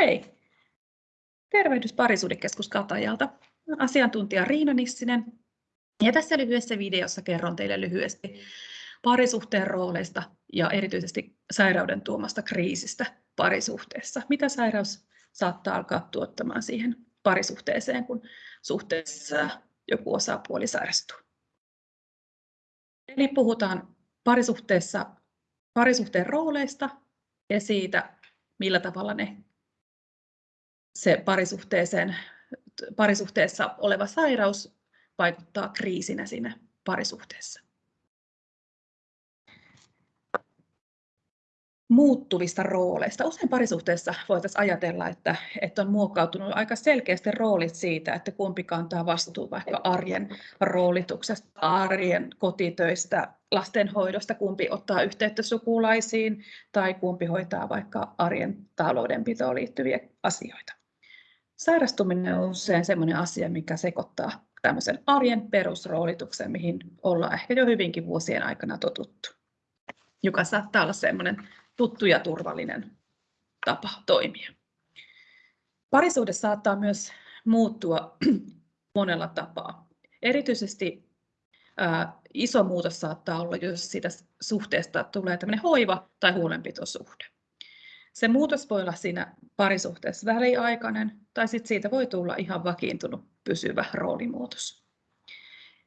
Hei! Tervehdys Parisuudekeskus Katajalta. Asiantuntija Riina Nissinen. Ja tässä lyhyessä videossa kerron teille lyhyesti parisuhteen rooleista ja erityisesti sairauden tuomasta kriisistä parisuhteessa. Mitä sairaus saattaa alkaa tuottamaan siihen parisuhteeseen, kun suhteessa joku osapuoli sairastuu. Eli puhutaan parisuhteessa parisuhteen rooleista ja siitä, millä tavalla ne, se parisuhteeseen, parisuhteessa oleva sairaus vaikuttaa kriisinä siinä parisuhteessa. muuttuvista rooleista. Usein parisuhteessa voitaisiin ajatella, että, että on muokkautunut aika selkeästi roolit siitä, että kumpi kantaa vastuun vaikka arjen roolituksesta, arjen kotitöistä, lastenhoidosta, kumpi ottaa yhteyttä sukulaisiin tai kumpi hoitaa vaikka arjen taloudenpitoon liittyviä asioita. Sairastuminen on usein sellainen asia, mikä sekoittaa tämmöisen arjen perusroolituksen, mihin ollaan ehkä jo hyvinkin vuosien aikana totuttu, joka saattaa olla sellainen tuttu ja turvallinen tapa toimia. Parisuhde saattaa myös muuttua monella tapaa. Erityisesti ää, iso muutos saattaa olla, jos siitä suhteesta tulee tämmöinen hoiva- tai huolenpitosuhde. Se muutos voi olla siinä parisuhteessa väliaikainen, tai sitten siitä voi tulla ihan vakiintunut pysyvä roolimuutos.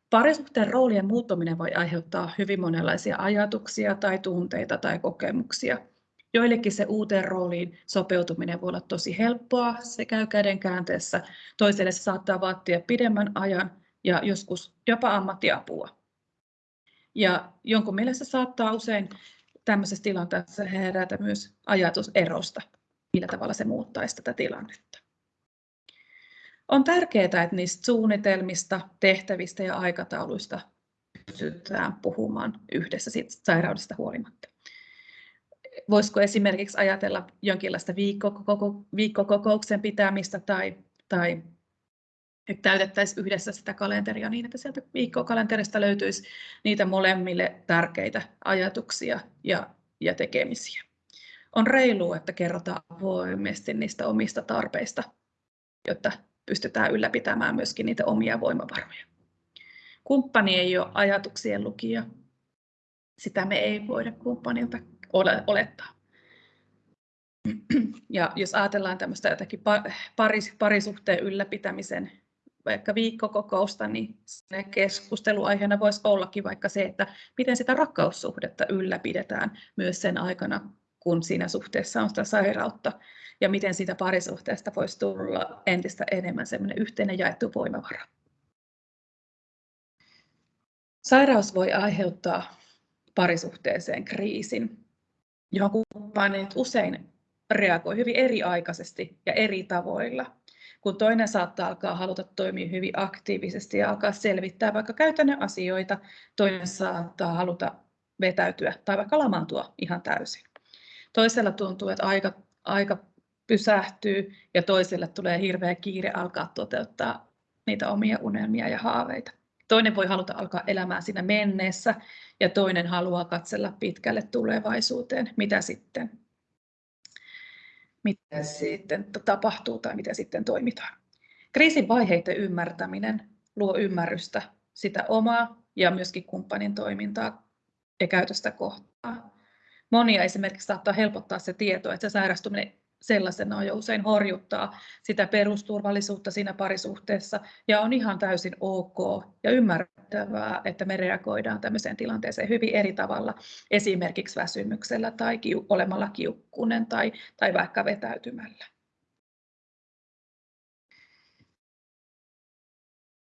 Parisuhteen roolien muuttuminen voi aiheuttaa hyvin monenlaisia ajatuksia tai tunteita tai kokemuksia. Joillekin se uuteen rooliin sopeutuminen voi olla tosi helppoa, se käy käden käänteessä. Toiselle se saattaa vaatia pidemmän ajan ja joskus jopa ammattiapua. Ja jonkun mielestä saattaa usein tämmöisessä tilanteessa herätä myös ajatus erosta, millä tavalla se muuttaisi tätä tilannetta. On tärkeää, että niistä suunnitelmista, tehtävistä ja aikatauluista pystytään puhumaan yhdessä siitä sairaudesta huolimatta. Voisiko esimerkiksi ajatella jonkinlaista viikkokokouksen pitämistä tai, tai että täytettäisiin yhdessä sitä kalenteria niin, että sieltä viikkokalenterista löytyisi niitä molemmille tärkeitä ajatuksia ja, ja tekemisiä. On reilua, että kerrotaan avoimesti niistä omista tarpeista, jotta pystytään ylläpitämään myöskin niitä omia voimavaroja. Kumppani ei ole ajatuksien lukija. Sitä me ei voida kumppanilta olettaa. Ja jos ajatellaan tämmöistä jotakin paris, parisuhteen ylläpitämisen vaikka viikkokokousta, niin keskusteluaiheena voisi ollakin vaikka se, että miten sitä rakkaussuhdetta ylläpidetään myös sen aikana, kun siinä suhteessa on sitä sairautta ja miten siitä parisuhteesta voisi tulla entistä enemmän semmoinen yhteinen jaettu voimavara. Sairaus voi aiheuttaa parisuhteeseen kriisin, johon kumppanit usein reagoi hyvin eriaikaisesti ja eri tavoilla. Kun toinen saattaa alkaa haluta toimia hyvin aktiivisesti ja alkaa selvittää vaikka käytännön asioita, toinen saattaa haluta vetäytyä tai vaikka lamaantua ihan täysin. Toisella tuntuu, että aika, aika pysähtyy ja toiselle tulee hirveä kiire alkaa toteuttaa niitä omia unelmia ja haaveita. Toinen voi haluta alkaa elämään siinä menneessä ja toinen haluaa katsella pitkälle tulevaisuuteen, mitä sitten, mitä sitten tapahtuu tai mitä sitten toimitaan. Kriisin vaiheiden ymmärtäminen luo ymmärrystä sitä omaa ja myöskin kumppanin toimintaa ja käytöstä kohtaan. Monia esimerkiksi saattaa helpottaa se tieto, että se sairastuminen sellaisena jo usein horjuttaa sitä perusturvallisuutta siinä parisuhteessa ja on ihan täysin ok ja ymmärrettävää, että me reagoidaan tämmöiseen tilanteeseen hyvin eri tavalla, esimerkiksi väsymyksellä tai kiu- olemalla kiukkunen tai, tai vaikka vetäytymällä.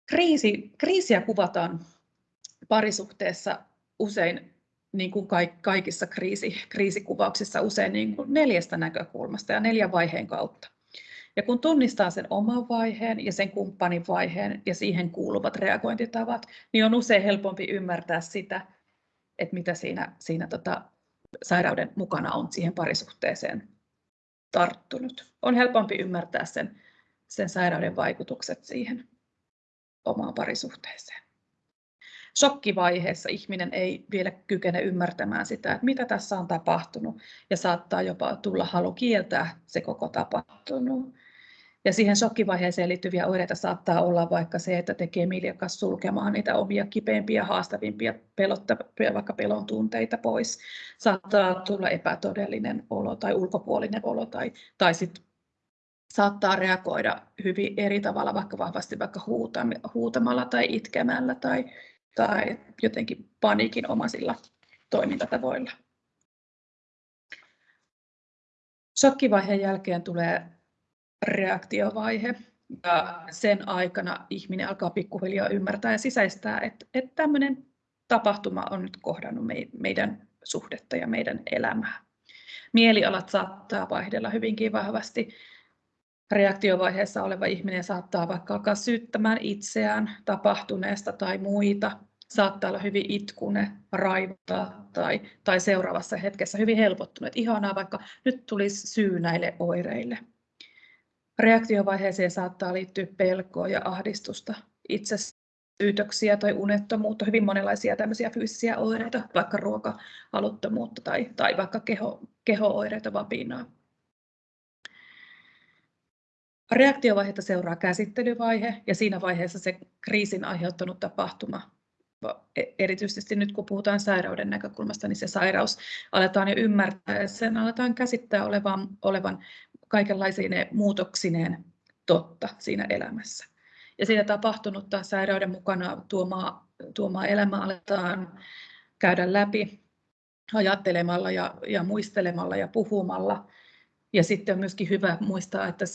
Kriisi, kriisiä kuvataan parisuhteessa usein niin kuin kaikissa kriisi, kriisikuvauksissa usein niin kuin neljästä näkökulmasta ja neljän vaiheen kautta. Ja kun tunnistaa sen oman vaiheen ja sen kumppanin vaiheen ja siihen kuuluvat reagointitavat, niin on usein helpompi ymmärtää sitä, että mitä siinä, siinä tota, sairauden mukana on siihen parisuhteeseen tarttunut. On helpompi ymmärtää sen, sen sairauden vaikutukset siihen omaan parisuhteeseen. Shokkivaiheessa ihminen ei vielä kykene ymmärtämään sitä, että mitä tässä on tapahtunut ja saattaa jopa tulla halu kieltää se koko tapahtunut. Ja siihen shokkivaiheeseen liittyviä oireita saattaa olla vaikka se, että tekee miljakas sulkemaan niitä omia kipeimpiä, haastavimpia, pelottavia, vaikka pelon tunteita pois. Saattaa tulla epätodellinen olo tai ulkopuolinen olo tai, tai sit saattaa reagoida hyvin eri tavalla, vaikka vahvasti vaikka huutamalla tai itkemällä tai, tai jotenkin paniikinomaisilla toimintatavoilla. Shokkivaiheen jälkeen tulee reaktiovaihe. Ja sen aikana ihminen alkaa pikkuhiljaa ymmärtää ja sisäistää, että, että tämmöinen tapahtuma on nyt kohdannut meidän suhdetta ja meidän elämää. Mielialat saattaa vaihdella hyvinkin vahvasti. Reaktiovaiheessa oleva ihminen saattaa vaikka alkaa syyttämään itseään tapahtuneesta tai muita. Saattaa olla hyvin itkune, raivota tai, tai seuraavassa hetkessä hyvin helpottunut. Ihanaa, vaikka nyt tulisi syy näille oireille. Reaktiovaiheeseen saattaa liittyä pelkoa ja ahdistusta, itsesyytöksiä tai unettomuutta, hyvin monenlaisia tämmöisiä fyysisiä oireita, vaikka ruokahaluttomuutta tai, tai vaikka keho, keho-oireita, vapinaa. Reaktiovaiheita seuraa käsittelyvaihe ja siinä vaiheessa se kriisin aiheuttanut tapahtuma e, erityisesti nyt kun puhutaan sairauden näkökulmasta, niin se sairaus aletaan jo ymmärtää ja sen aletaan käsittää olevan, olevan kaikenlaisine muutoksineen totta siinä elämässä. Ja siitä tapahtunutta sairauden mukana tuomaa, tuomaa elämää aletaan käydä läpi ajattelemalla ja, ja muistelemalla ja puhumalla. Ja sitten on myöskin hyvä muistaa että,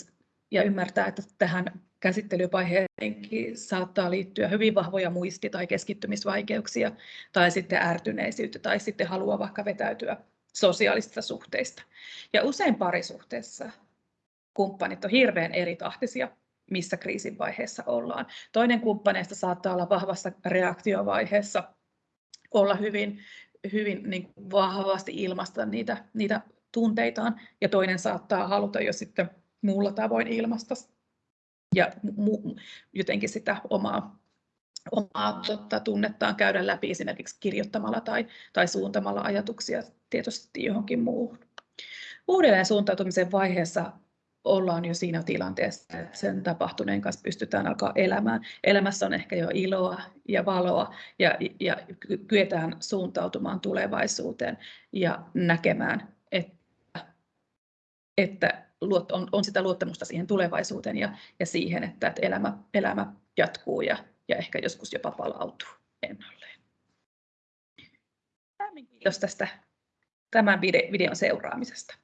ja ymmärtää, että tähän käsittelyvaiheeseenkin saattaa liittyä hyvin vahvoja muisti- tai keskittymisvaikeuksia tai sitten ärtyneisyyttä tai sitten halua vaikka vetäytyä sosiaalisista suhteista. Ja usein parisuhteessa kumppanit on hirveän eri tahtisia, missä kriisin vaiheessa ollaan. Toinen kumppaneista saattaa olla vahvassa reaktiovaiheessa, olla hyvin, hyvin niin vahvasti ilmaista niitä, niitä tunteitaan, ja toinen saattaa haluta jo sitten muulla tavoin ilmaista ja mu- jotenkin sitä omaa, omaa tota, tunnettaan käydä läpi esimerkiksi kirjoittamalla tai, tai suuntamalla ajatuksia tietysti johonkin muuhun. Uudelleen suuntautumisen vaiheessa ollaan jo siinä tilanteessa, että sen tapahtuneen kanssa pystytään alkaa elämään. Elämässä on ehkä jo iloa ja valoa ja, ja kyetään suuntautumaan tulevaisuuteen ja näkemään, että, että on, on sitä luottamusta siihen tulevaisuuteen ja, ja siihen, että, että elämä, elämä jatkuu ja, ja ehkä joskus jopa palautuu ennalleen. Kiitos tästä tämän videon seuraamisesta.